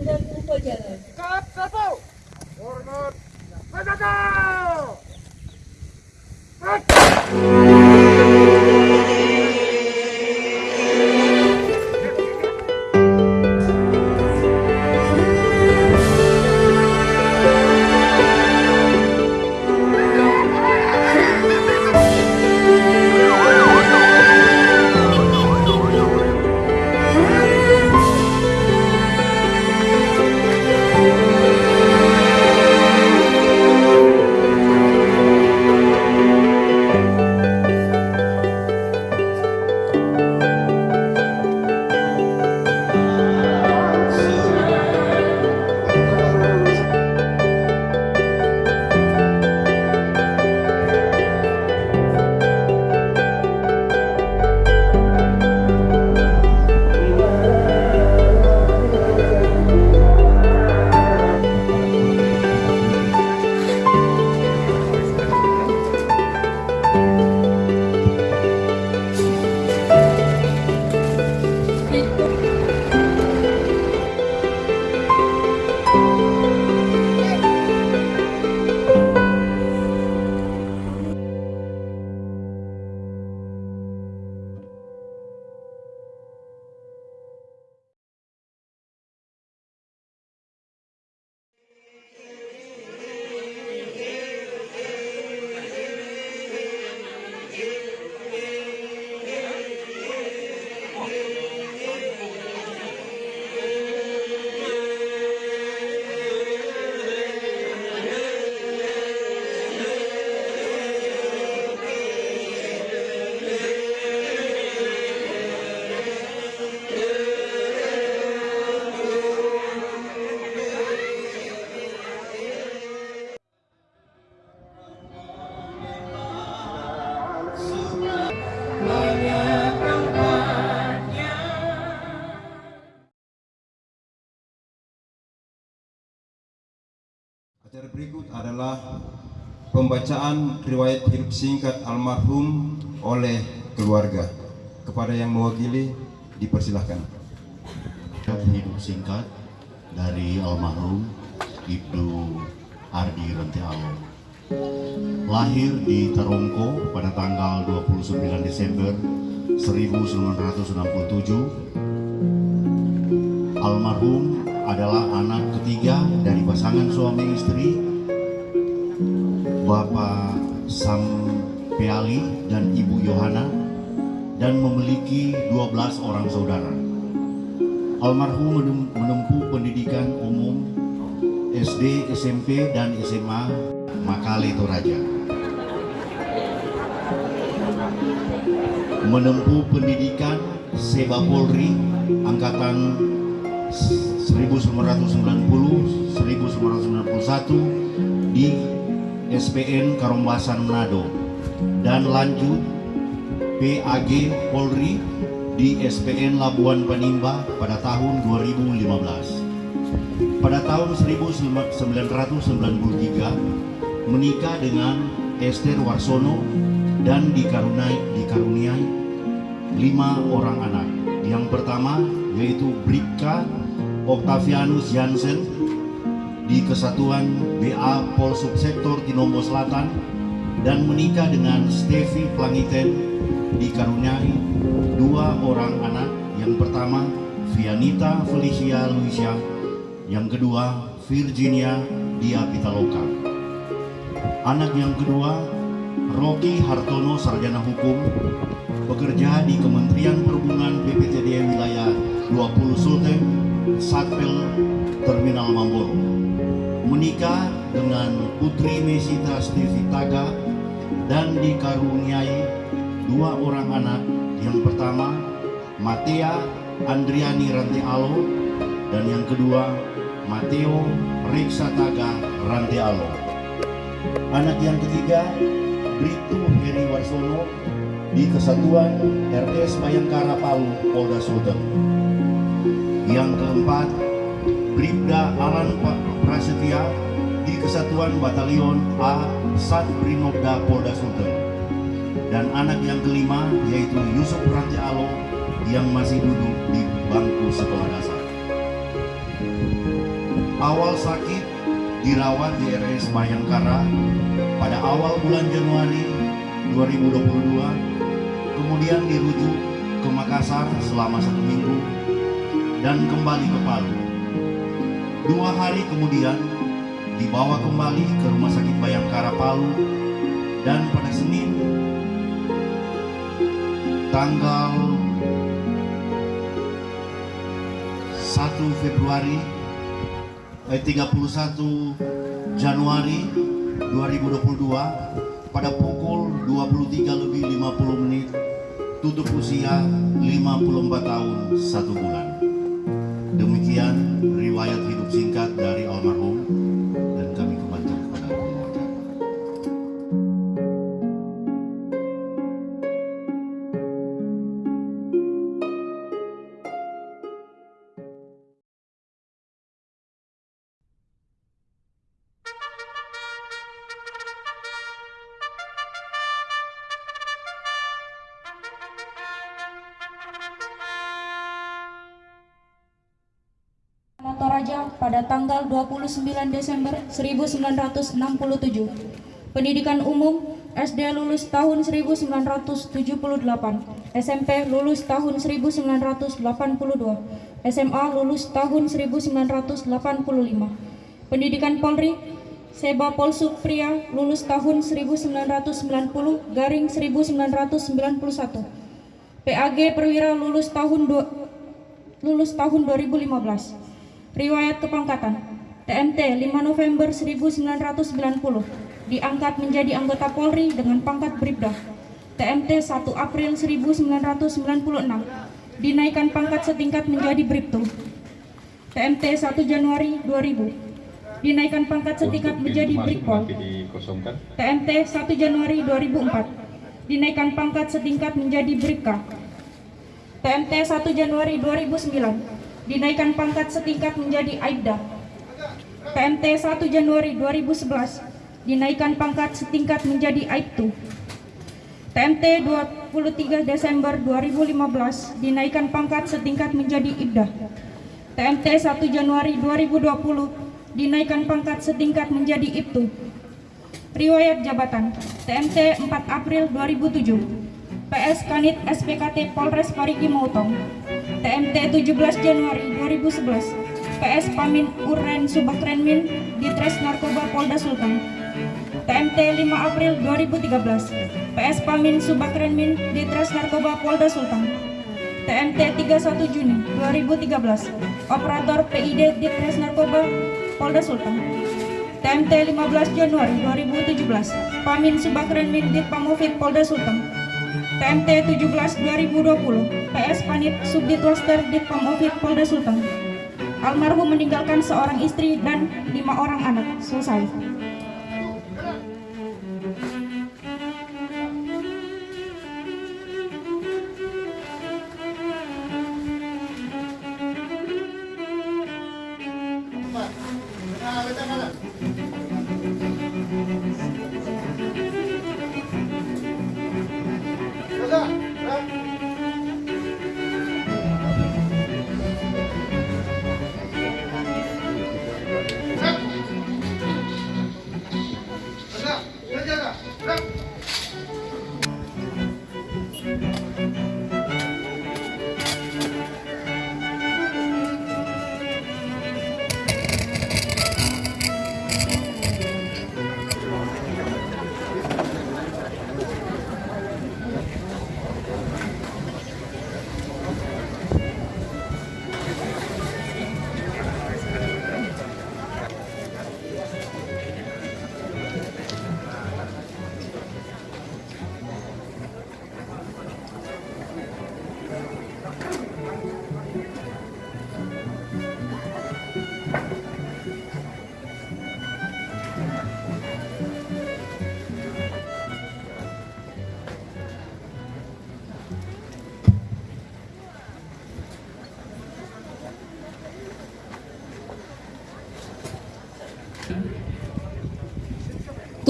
Komandan Upacara. Kap satu. Hormat. Menjaga. Pembacaan riwayat hidup singkat almarhum oleh keluarga. Kepada yang mewakili, dipersilahkan. hidup singkat dari almarhum Ibnu Ardi Rantialo. Lahir di Terongko pada tanggal 29 Desember 1967. Almarhum adalah anak ketiga dari pasangan suami istri Bapak Sam Peali dan Ibu Yohana dan memiliki 12 orang saudara. Almarhum menem- menempuh pendidikan umum SD, SMP, dan SMA Makale Toraja. Menempuh pendidikan Seba Polri Angkatan 1990-1991 di SPN Karombasan Manado dan lanjut PAG Polri di SPN Labuan Panimba pada tahun 2015. Pada tahun 1993 menikah dengan Esther Warsono dan dikaruniai, dikaruniai lima orang anak. Yang pertama yaitu Bribka Octavianus Jansen di Kesatuan BA Pol Subsektor Tinombo Selatan dan menikah dengan Stevi Plangiten dikaruniai dua orang anak. Yang pertama Vianita Felicia Luisia, yang kedua Virginia Dia Pitaloka. Anak yang kedua Rocky Hartono Sarjana Hukum bekerja di Kementerian Perhubungan BPTD wilayah 20 Sulteng Satpel menikah dengan Putri Mesita Stevi Taga dan dikaruniai dua orang anak. Yang pertama Matea Andriani Rantealo dan yang kedua Mateo Reksa Taga Rantealo anak yang ketiga Brito Heri Warsono di Kesatuan RS Bayangkara Palu Polda Sulteng yang keempat Bribda Alan Prasetya di Kesatuan Batalion A Sat Brinobda Polda Sulteng dan anak yang kelima yaitu Yusuf Ranti Alo yang masih duduk di bangku sekolah dasar. awal sakit dirawat di RS Bayangkara pada awal bulan Januari 2022, kemudian dirujuk ke Makassar selama satu minggu dan kembali ke Palu. Dua hari kemudian dibawa kembali ke Rumah Sakit Bayangkara Palu dan pada Senin tanggal 1 Februari eh, 31 Januari 2022 pada pukul 23 lebih 50 menit tutup usia 54 tahun satu bulan. Demikian riwayat hidup singkat Toraja pada tanggal 29 Desember 1967. Pendidikan umum SD lulus tahun 1978, SMP lulus tahun 1982, SMA lulus tahun 1985. Pendidikan Polri Seba Polsuk pria lulus tahun 1990 garing 1991. PAG Perwira lulus tahun lulus tahun 2015. Riwayat kepangkatan TMT 5 November 1990 diangkat menjadi anggota Polri dengan pangkat Bribda. TMT 1 April 1996 dinaikkan pangkat setingkat menjadi Bribtu. TMT 1 Januari 2000 dinaikkan pangkat setingkat Untuk menjadi Brigpol. TMT 1 Januari 2004 dinaikkan pangkat setingkat menjadi Bribka. TMT 1 Januari 2009 dinaikkan pangkat setingkat menjadi Aibda. TMT 1 Januari 2011 dinaikkan pangkat setingkat menjadi Aibtu. TMT 23 Desember 2015 dinaikkan pangkat setingkat menjadi Ibda. TMT 1 Januari 2020 dinaikkan pangkat setingkat menjadi Ibtu. Riwayat jabatan TMT 4 April 2007 PS Kanit SPKT Polres Parigi Motong TMT 17 Januari 2011 PS Pamin Uren Subakrenmin Ditres Narkoba Polda Sultan. TMT 5 April 2013 PS Pamin Subakrenmin Ditres Narkoba Polda Sultan. TMT 31 Juni 2013 Operator PID Ditres Narkoba Polda Sultan. TMT 15 Januari 2017 Pamin Subakrenmin Ditpamovit Polda Sultan TMT 17 2020 PS Panit Subditwaster Ditpamovit Polda Sultan Almarhum meninggalkan seorang istri dan lima orang anak. Selesai.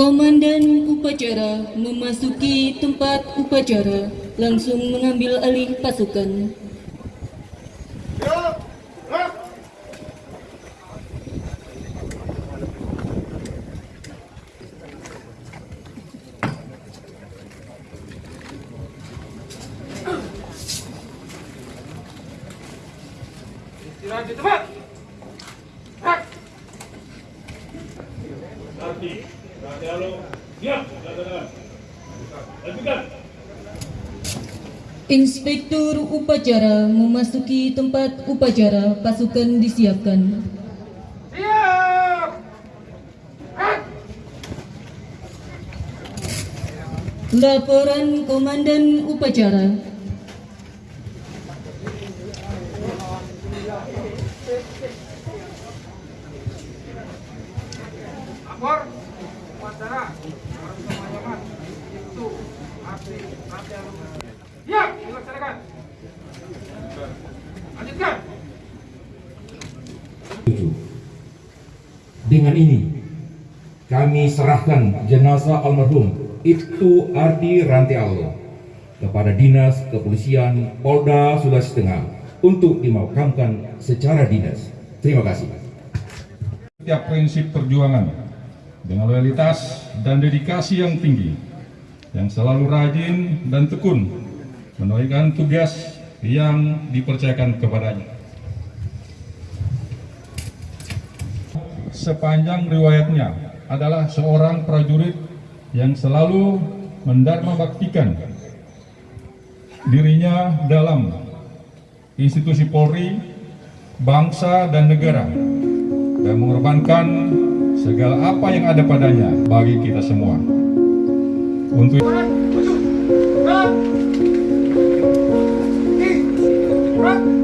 Komandan upacara memasuki tempat upacara langsung mengambil alih pasukan. Siap, laksanakan. Lanjutkan. Inspektur upacara memasuki tempat upacara pasukan disiapkan. Siap. Laporan Komandan Upacara Dengan ini, kami serahkan jenazah almarhum Ibtu Ardi Rantialo kepada Dinas Kepolisian Polda Sulawesi Tengah untuk dimakamkan secara dinas. Terima kasih. setiap prinsip perjuangan dengan loyalitas dan dedikasi yang tinggi yang selalu rajin dan tekun menunaikan tugas yang dipercayakan kepadanya. Sepanjang riwayatnya adalah seorang prajurit yang selalu mendharma baktikan dirinya dalam institusi Polri, bangsa dan negara dan mengorbankan segala apa yang ada padanya bagi kita semua. Untuk Right?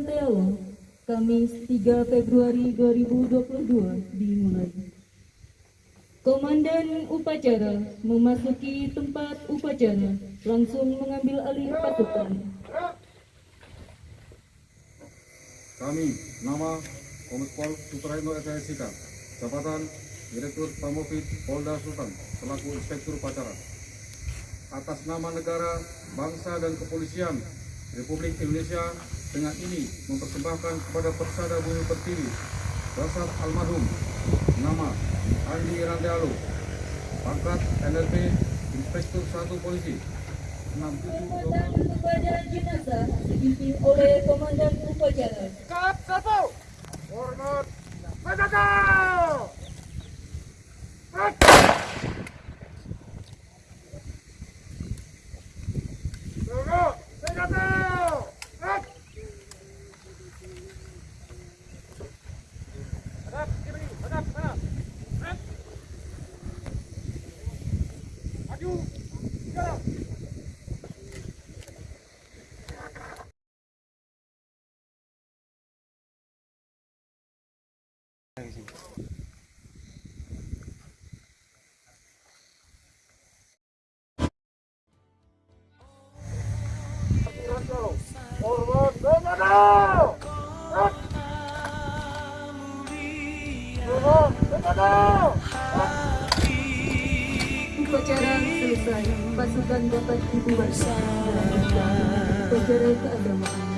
Ardi Rantealo, Kamis 3 Februari 2022 dimulai. Komandan upacara memasuki tempat upacara, langsung mengambil alih pasukan. Kami, nama Kombespol Supraino SSIK, jabatan Direktur Pamofit Polda Sultan, selaku Inspektur Upacara. Atas nama negara, bangsa, dan kepolisian Republik Indonesia dengan ini mempersembahkan kepada Persada Bumi Pertiwi, Dasar Almarhum, nama Andi Randealo, pangkat NLP Inspektur 1 Polisi, 67 Dan kepada jenazah dipimpin oleh Komandan upacara. Kap satu. Hormat. Pasukan dapat dibubarkan dan upacara keagamaan